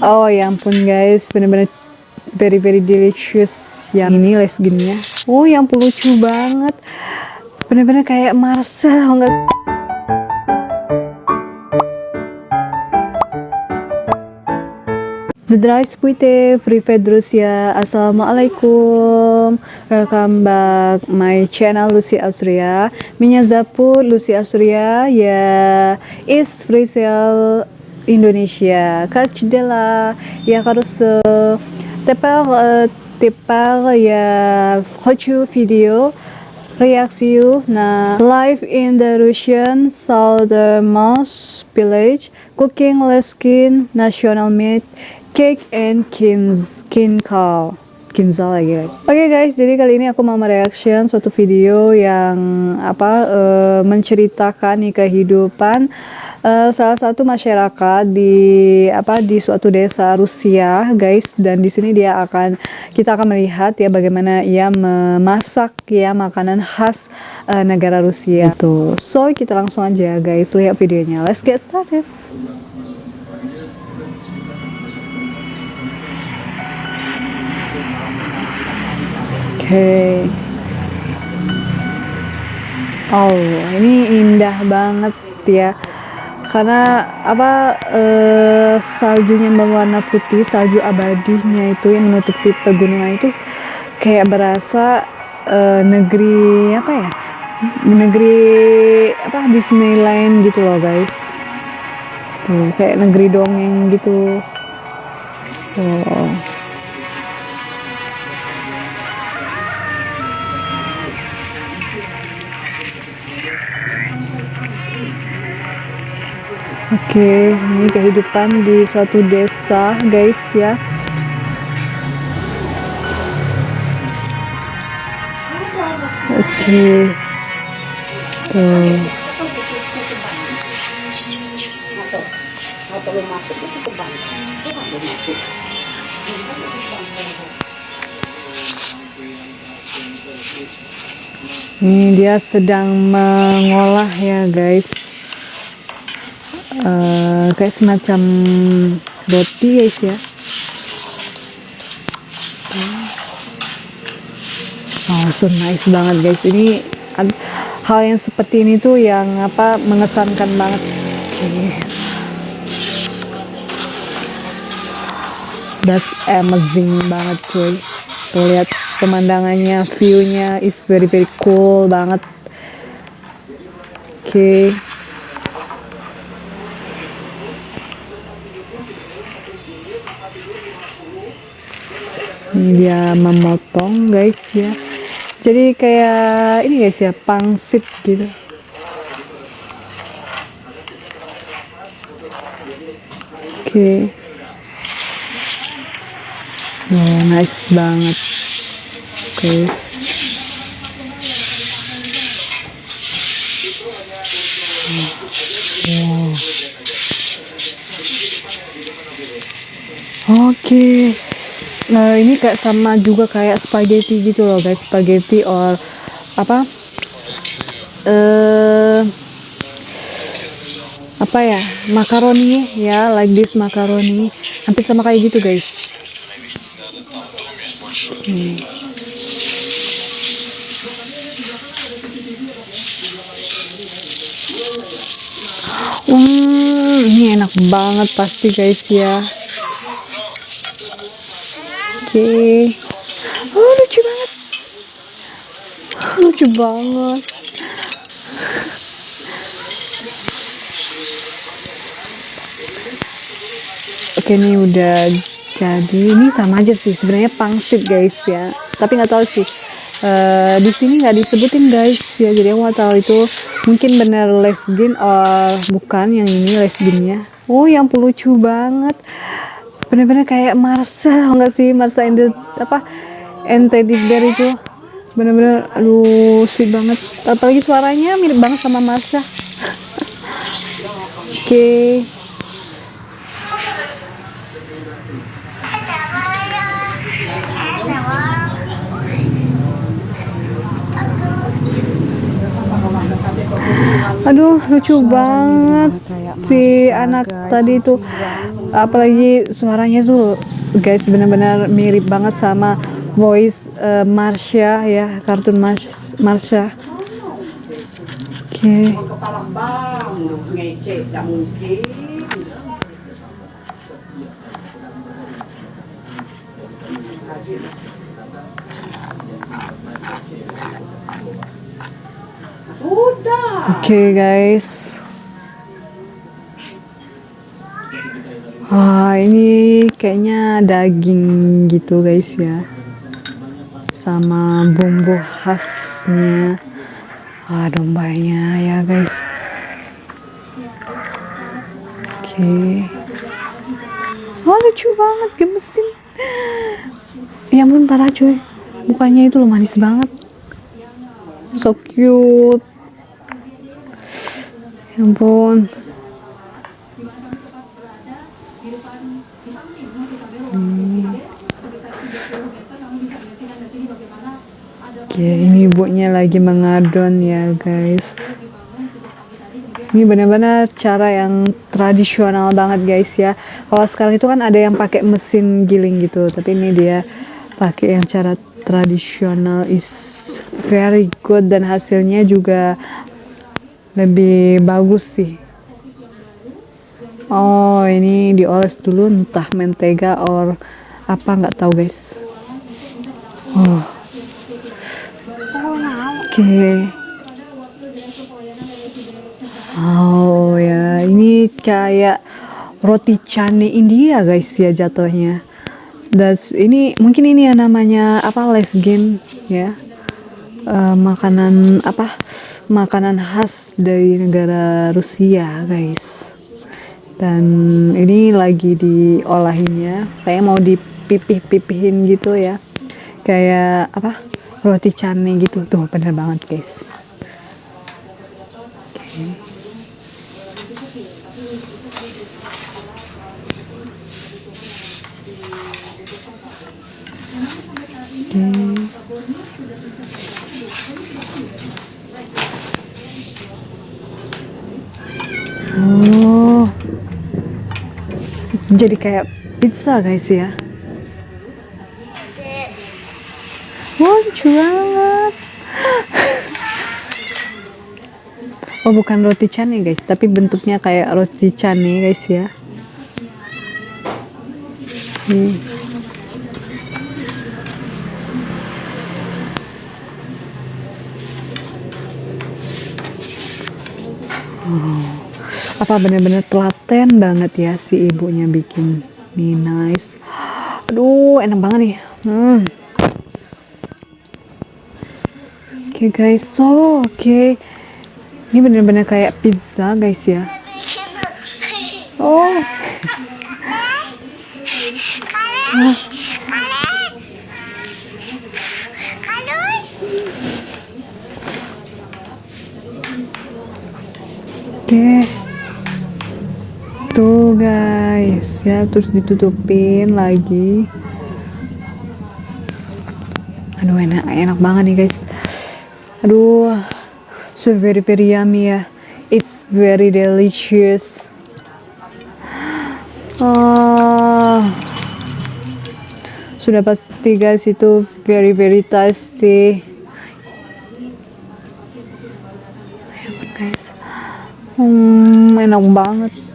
oh ya ampun guys. Bener-bener very very delicious yang ini les lesgennya oh yang ampun lucu banget. Bener-bener kayak Marcel enggak The Dry Squid Free Fed Rusia, Assalamualaikum. Welcome back my channel Lucy Asria. Minyak Zapur Lucy Asria. Ya yeah, is free sale Indonesia. Как дела? Я хорошо. Теперь, теперь я хочу видео reaksi na live in the Russian southernmost village cooking leskin national meat cake and kins kinkal kinzal lagi Oke okay guys, jadi kali ini aku mau mereaction suatu video yang apa uh, menceritakan nih kehidupan uh, salah satu masyarakat di apa di suatu desa Rusia, guys. Dan di sini dia akan kita akan melihat ya bagaimana ia memasak ya makanan khas uh, negara Rusia. Tuh. So, kita langsung aja guys lihat videonya. Let's get started. okay. oh ini indah banget ya karena apa eh, saljunya berwarna putih salju abadinya itu yang menutupi pegunungan itu kayak berasa eh, negeri apa ya negeri apa Disneyland gitu loh guys. Tuh kayak negeri dongeng gitu. Oh Oke, ini kehidupan di suatu desa, guys ya. Oke. Tuh. Ini dia sedang mengolah ya, guys uh, kayak semacam roti guys ya. Oh so nice banget guys. Ini hal yang seperti ini tuh yang apa mengesankan banget. Okay. that's amazing banget cuy. Tuh lihat pemandangannya viewnya is very very cool banget. Oke. okay. Dia memotong guys ya jadi kayak ini guys ya pangsit gitu oke okay. oh, nice banget oke okay. oke okay. Nah ini kayak sama juga kayak spaghetti gitu loh guys, spaghetti or apa? Uh, apa ya? Makaroni ya, like this makaroni. Hampir sama kayak gitu guys. Hmm. Hmm, ini enak banget pasti guys ya okay. oh lucu banget. Lucu banget. Oke ini udah jadi. Ini sama aja sih sebenarnya pangsit guys ya. Tapi nggak tahu sih uh, di sini nggak disebutin guys ya. Jadi aku nggak tahu itu mungkin bener lesgin or bukan yang ini lesginnya oh yang lucu banget bener-bener kayak Marcel nggak sih? Marcel and apa and Teddy Bear itu. Bener-bener aduh sweet banget. Apalagi suaranya mirip banget sama Marsha oke. Okay. Aduh lucu banget si anak tadi tuh apalagi suaranya tuh guys benar-benar mirip banget sama voice uh, Marsha ya kartun Mars Marsha oke okay. Oke okay, guys. Ini kayaknya daging gitu guys ya. Sama bumbu khasnya. Wah dombanya ya guys. Oke. Okay. Oh lucu banget gemesin. Ya ampun parah cuy. Mukanya itu loh manis banget. So cute ya ampun hmm. Oke, ini ibunya lagi mengadon ya guys. Ini benar-benar cara yang tradisional banget guys ya. Kalau sekarang itu kan ada yang pakai mesin giling gitu, tapi ini dia pakai yang cara tradisional is very good dan hasilnya juga lebih bagus sih oh ini dioles dulu entah mentega or apa nggak tahu guys. Oh. Oke. Okay. oh ya. Ini kayak roti canai India guys ya jatuhnya. Dan ini mungkin ini ya namanya apa les game ya. Uh, makanan apa makanan khas dari negara Rusia guys dan ini lagi diolahinnya. Kayak mau dipipih-pipihin gitu ya. Kayak apa roti canai gitu. Tuh bener banget guys. Okay. Jadi kayak pizza guys ya. Lucu banget. Oh, bukan roti cane guys, tapi bentuknya kayak roti cane guys ya. Nih. Oh apa bener-bener telaten banget ya si ibunya bikin nih nice aduh enak banget nih hmm. oke okay, guys so oke okay. ini bener-bener kayak pizza guys ya oh Oke. ya terus ditutupin lagi. Aduh enak enak banget nih guys. Aduh so very very yummy ya. It's very delicious. Oh, sudah pasti guys itu very very tasty. Guys. Hmm, enak banget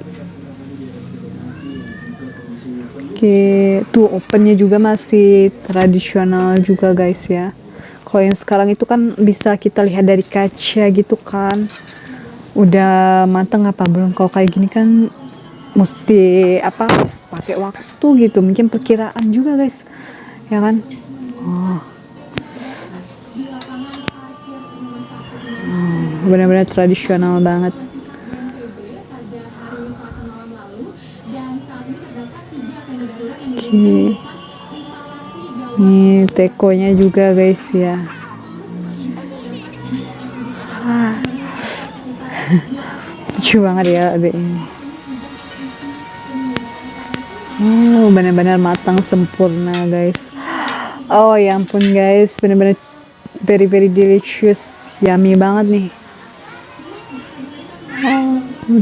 Oke, tuh opennya juga masih tradisional juga guys ya. Kalau yang sekarang itu kan bisa kita lihat dari kaca gitu kan. Udah mateng apa belum? Kalau kayak gini kan mesti apa? Pakai waktu gitu. Mungkin perkiraan juga guys, ya kan? Oh. oh benar-benar tradisional banget. Oke. Nih tekonya juga guys ya. Ah. Lucu banget ya adek ini. Oh, benar-benar matang sempurna guys. Oh ya ampun guys, benar-benar very very delicious, yummy banget nih. Oh.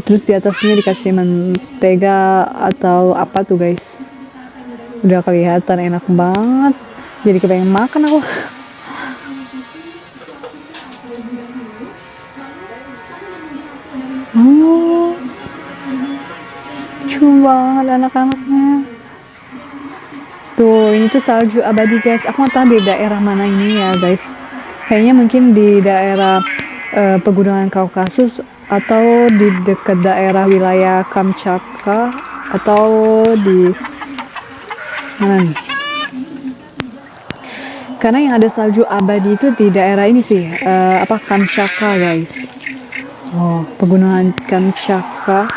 terus di atasnya dikasih mentega atau apa tuh guys udah kelihatan enak banget. Jadi kepengen makan aku. Oh cuma banget anak-anaknya. Tuh ini tuh salju abadi guys. Aku nggak tahu di daerah mana ini ya guys. Kayaknya mungkin di daerah uh, pegunungan Kaukasus atau di dekat daerah wilayah Kamchatka atau di nih karena yang ada salju abadi itu di daerah ini sih uh, apa Kamchatka guys Oh, pegunungan Kamchatka.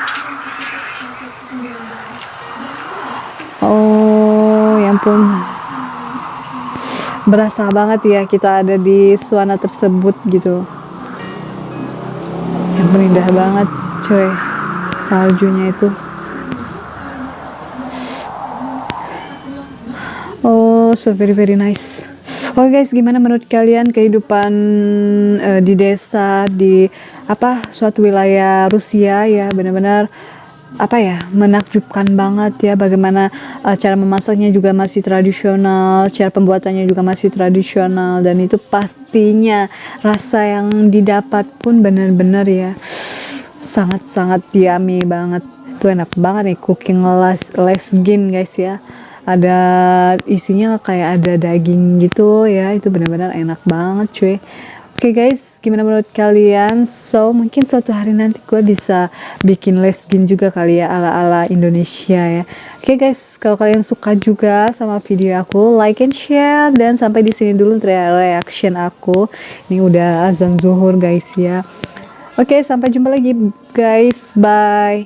Oh, ya ampun. Berasa banget ya kita ada di suana tersebut gitu. Yang indah banget, coy. Saljunya itu. Oh, so very very nice. Oke okay guys, gimana menurut kalian kehidupan uh, di desa di apa suatu wilayah Rusia ya benar-benar apa ya menakjubkan banget ya bagaimana uh, cara memasaknya juga masih tradisional, cara pembuatannya juga masih tradisional dan itu pastinya rasa yang didapat pun benar-benar ya sangat-sangat yummy banget. Itu enak banget nih cooking les lesgin guys ya ada isinya kayak ada daging gitu ya itu benar-benar enak banget cuy. Oke okay guys gimana menurut kalian? So mungkin suatu hari nanti gue bisa bikin lesgin juga kali ya ala-ala Indonesia ya. Oke okay guys kalau kalian suka juga sama video aku like and share. Dan sampai di sini dulu reaction aku. Ini udah azan zuhur guys ya. Oke okay, sampai jumpa lagi guys. Bye